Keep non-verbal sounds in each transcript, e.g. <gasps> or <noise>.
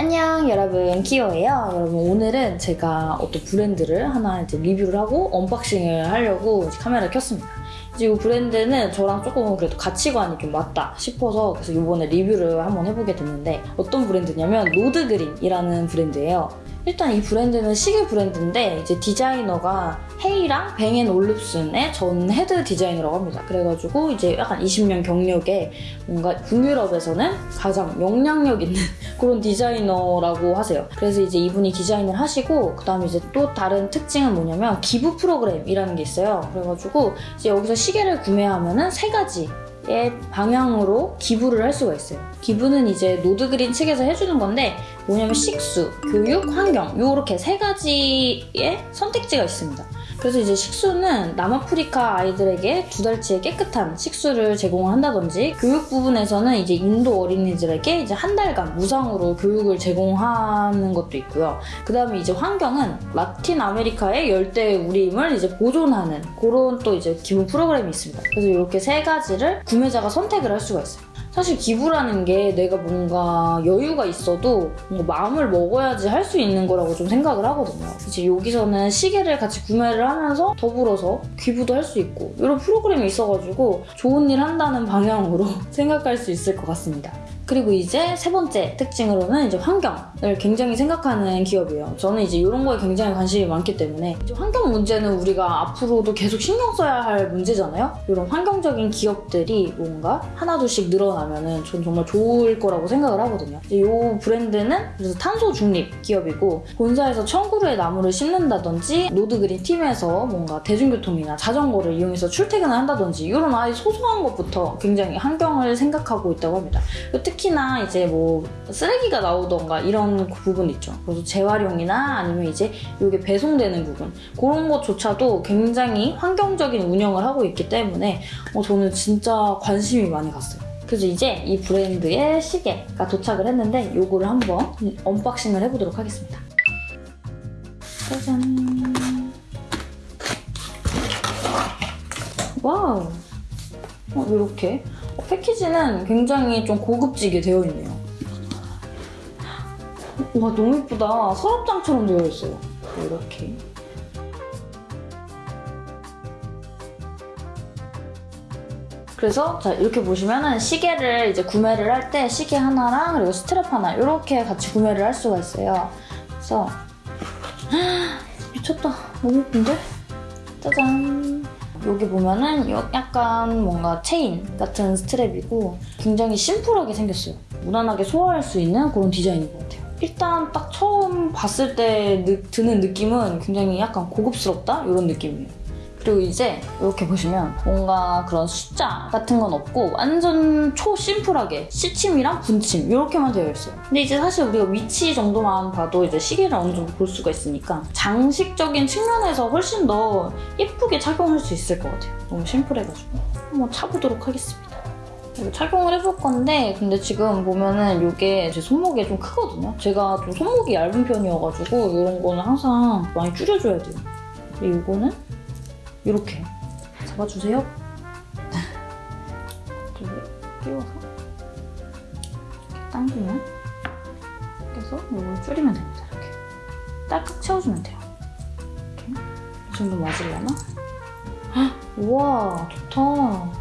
안녕 여러분. 키오예요. 여러분 오늘은 제가 어떤 브랜드를 하나 이제 리뷰를 하고 unboxing을 하려고 이제 카메라를 켰습니다. 이 브랜드는 저랑 조금 그래도 가치관이 좀 맞다 싶어서 그래서 이번에 리뷰를 한번 해보게 됐는데 어떤 브랜드냐면 노드그린이라는 브랜드예요 일단 이 브랜드는 시계 브랜드인데 이제 디자이너가 헤이랑 뱅앤 올룹슨의 전 헤드 디자이너라고 합니다. 그래가지고 이제 약간 20년 경력에 뭔가 북유럽에서는 가장 영향력 있는 <laughs> 그런 디자이너라고 하세요. 그래서 이제 이분이 디자인을 하시고 그 다음에 이제 또 다른 특징은 뭐냐면 기부 프로그램이라는 게 있어요. 그래가지고 이제 여기서 시계를 구매하면은 세 가지 의 방향으로 기부를 할 수가 있어요. 기부는 이제 노드그린 측에서 해주는 건데 뭐냐면 식수, 교육, 환경 이렇게 세 가지의 선택지가 있습니다. 그래서 이제 식수는 남아프리카 아이들에게 두 달치의 깨끗한 식수를 제공을 한다든지 교육 부분에서는 이제 인도 어린이들에게 이제 한 달간 무상으로 교육을 제공하는 것도 있고요. 그 다음에 이제 환경은 라틴 아메리카의 열대 우림을 이제 보존하는 그런 또 이제 기부 프로그램이 있습니다. 그래서 이렇게 세 가지를 구매자가 선택을 할 수가 있어요. 사실 기부라는 게 내가 뭔가 여유가 있어도 뭔가 마음을 먹어야지 할 수 있는 거라고 좀 생각을 하거든요. 이제 여기서는 시계를 같이 구매를 하면서 더불어서 기부도 할 수 있고 이런 프로그램이 있어가지고 좋은 일 한다는 방향으로 <laughs> 생각할 수 있을 것 같습니다. 그리고 이제 세 번째 특징으로는 이제 환경을 굉장히 생각하는 기업이에요. 저는 이제 이런 거에 굉장히 관심이 많기 때문에 이제 환경 문제는 우리가 앞으로도 계속 신경 써야 할 문제잖아요. 이런 환경적인 기업들이 뭔가 하나둘씩 늘어나면은 전 정말 좋을 거라고 생각을 하거든요. 이 브랜드는 그래서 탄소 중립 기업이고 본사에서 청구루의 나무를 심는다든지 노드그린 팀에서 뭔가 대중교통이나 자전거를 이용해서 출퇴근을 한다든지 이런 아주 소소한 것부터 굉장히 환경을 생각하고 있다고 합니다. 특히 나 이제 뭐 쓰레기가 나오던가 이런 부분 있죠. 그래서 재활용이나 아니면 이제 이게 배송되는 부분 그런 것조차도 굉장히 환경적인 운영을 하고 있기 때문에 어, 저는 진짜 관심이 많이 갔어요. 그래서 이제 이 브랜드의 시계가 도착을 했는데 이거를 한번 unboxing을 해보도록 하겠습니다. 짜잔. 와우. 어, 이렇게 패키지는 굉장히 좀 고급지게 되어 있네요. 와 너무 예쁘다. 서랍장처럼 되어 있어요. 이렇게. 그래서 자 이렇게 보시면은 시계를 이제 구매를 할 때 시계 하나랑 그리고 스트랩 하나 이렇게 같이 구매를 할 수가 있어요. 그래서 <gasps> 미쳤다. 너무 예쁜데? 짜잔. 여기 보면은 약간 뭔가 체인 같은 스트랩이고 굉장히 심플하게 생겼어요. 무난하게 소화할 수 있는 그런 디자인인 것 같아요. 일단 딱 처음 봤을 때 드는 느낌은 굉장히 약간 고급스럽다? 이런 느낌이에요. 그리고 이제 이렇게 보시면 뭔가 그런 숫자 같은 건 없고 완전 초 심플하게 시침이랑 분침 이렇게만 되어 있어요. 근데 이제 사실 우리가 위치 정도만 봐도 이제 시계를 어느 정도 볼 수가 있으니까 장식적인 측면에서 훨씬 더 예쁘게 착용할 수 있을 것 같아요. 너무 심플해가지고 한번 차보도록 하겠습니다. 착용을 해볼 건데 근데 지금 보면은 이게 제 손목이 좀 크거든요. 제가 좀 손목이 얇은 편이어가지고 이런 거는 항상 많이 줄여줘야 돼요. 근데 이거는 이렇게 잡아주세요. 이렇게 끼워서 이렇게 당기면 그래서 이걸 줄이면 됩니다. 이렇게 딸깍 채워주면 돼요. 이렇게 이 정도 맞으려나? <gasps> 우와 좋다.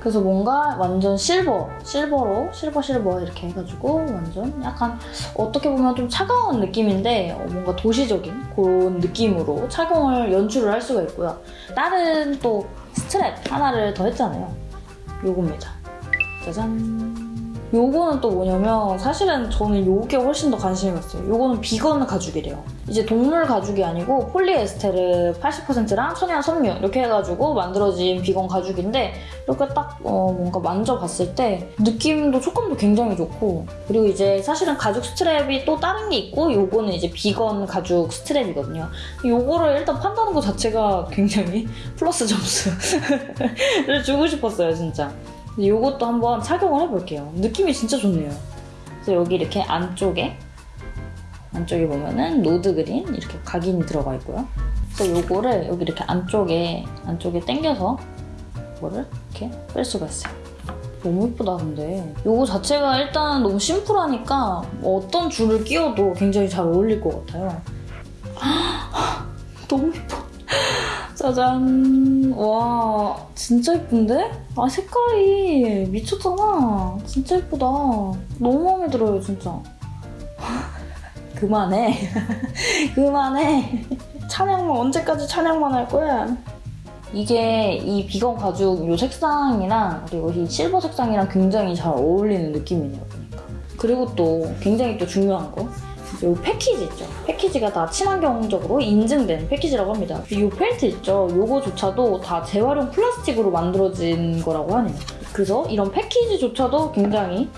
그래서 뭔가 완전 실버, 실버로 실버 실버 이렇게 해가지고 완전 약간 어떻게 보면 좀 차가운 느낌인데 뭔가 도시적인 그런 느낌으로 착용을 연출을 할 수가 있고요. 다른 또 스트랩 하나를 더 했잖아요. 요겁니다. 짜잔. 요거는 또 뭐냐면 사실은 저는 요게 훨씬 더 관심이 갔어요. 요거는 비건 가죽이래요. 이제 동물 가죽이 아니고 폴리에스테르 80%랑 천연 섬유 이렇게 해가지고 만들어진 비건 가죽인데 이렇게 딱 어, 뭔가 만져봤을 때 느낌도 촉감도 굉장히 좋고 그리고 이제 사실은 가죽 스트랩이 또 다른 게 있고 요거는 이제 비건 가죽 스트랩이거든요. 요거를 일단 판다는 것 자체가 굉장히 <laughs> 플러스 점수를 주고 싶었어요 진짜. 이것도 한번 착용을 해볼게요. 느낌이 진짜 좋네요. 그래서 여기 이렇게 안쪽에 안쪽에 보면은 노드그린 이렇게 각인이 들어가 있고요. 그래서 이거를 여기 이렇게 안쪽에 안쪽에 당겨서 이거를 이렇게 뺄 수가 있어요. 너무 예쁘다 근데 이거 자체가 일단 너무 심플하니까 뭐 어떤 줄을 끼워도 굉장히 잘 어울릴 것 같아요 <gasps> 너무 짜잔. 와 진짜 예쁜데? 아 색깔이 미쳤잖아. 진짜 예쁘다. 너무 마음에 들어요 진짜. <laughs> 그만해. <laughs> 그만해. 찬양만 언제까지 찬양만 할 거야? 이게 이 비건 가죽 요 색상이랑 그리고 이 실버 색상이랑 굉장히 잘 어울리는 느낌이네요 보니까. 그리고 또 굉장히 또 중요한 거 요 패키지 있죠? 패키지가 다 친환경적으로 인증된 패키지라고 합니다. 이 펠트 있죠? 요거조차도 다 재활용 플라스틱으로 만들어진 거라고 하네요 그래서 이런 패키지조차도 굉장히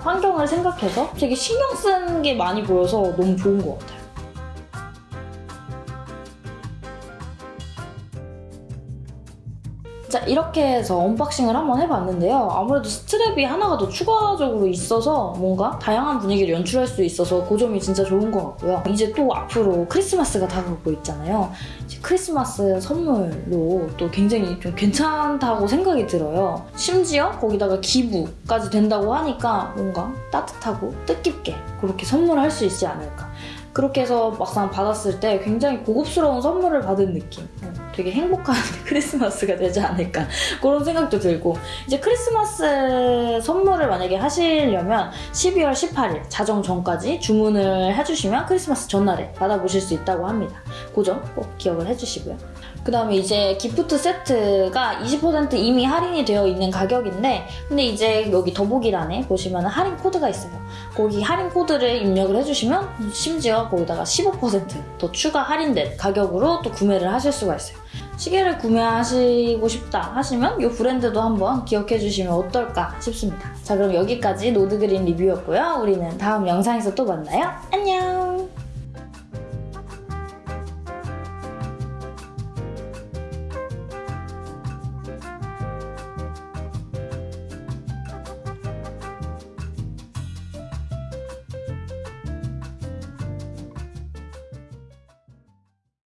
환경을 생각해서 되게 신경 쓴 게 많이 보여서 너무 좋은 것 같아요 자 이렇게 해서 unboxing을 한번 해봤는데요. 아무래도 스트랩이 하나가 더 추가적으로 있어서 뭔가 다양한 분위기를 연출할 수 있어서 그 점이 진짜 좋은 것 같고요. 이제 또 앞으로 크리스마스가 다가오고 있잖아요. 크리스마스 선물로 또 굉장히 좀 괜찮다고 생각이 들어요. 심지어 거기다가 기부까지 된다고 하니까 뭔가 따뜻하고 뜻깊게 그렇게 선물할 수 있지 않을까 그렇게 해서 막상 받았을 때 굉장히 고급스러운 선물을 받은 느낌. 어, 되게 행복한 <laughs> 크리스마스가 되지 않을까. 그런 생각도 들고. 이제 크리스마스 선물을 만약에 하시려면 12월 18일 자정 전까지 주문을 해주시면 크리스마스 전날에 받아보실 수 있다고 합니다. 그 점 꼭 기억을 해주시고요 그 다음에 이제 gift 세트가 20% 이미 할인이 되어 있는 가격인데 근데 이제 여기 더보기란에 보시면 할인 코드가 있어요. 거기 할인 코드를 입력을 해주시면 심지어 거기다가 15%더 추가 할인된 가격으로 또 구매를 하실 수가 있어요. 시계를 구매하시고 싶다 하시면 이 브랜드도 한번 기억해 주시면 어떨까 싶습니다. 자 그럼 여기까지 노드그린 리뷰였고요. 우리는 다음 영상에서 또 만나요. 안녕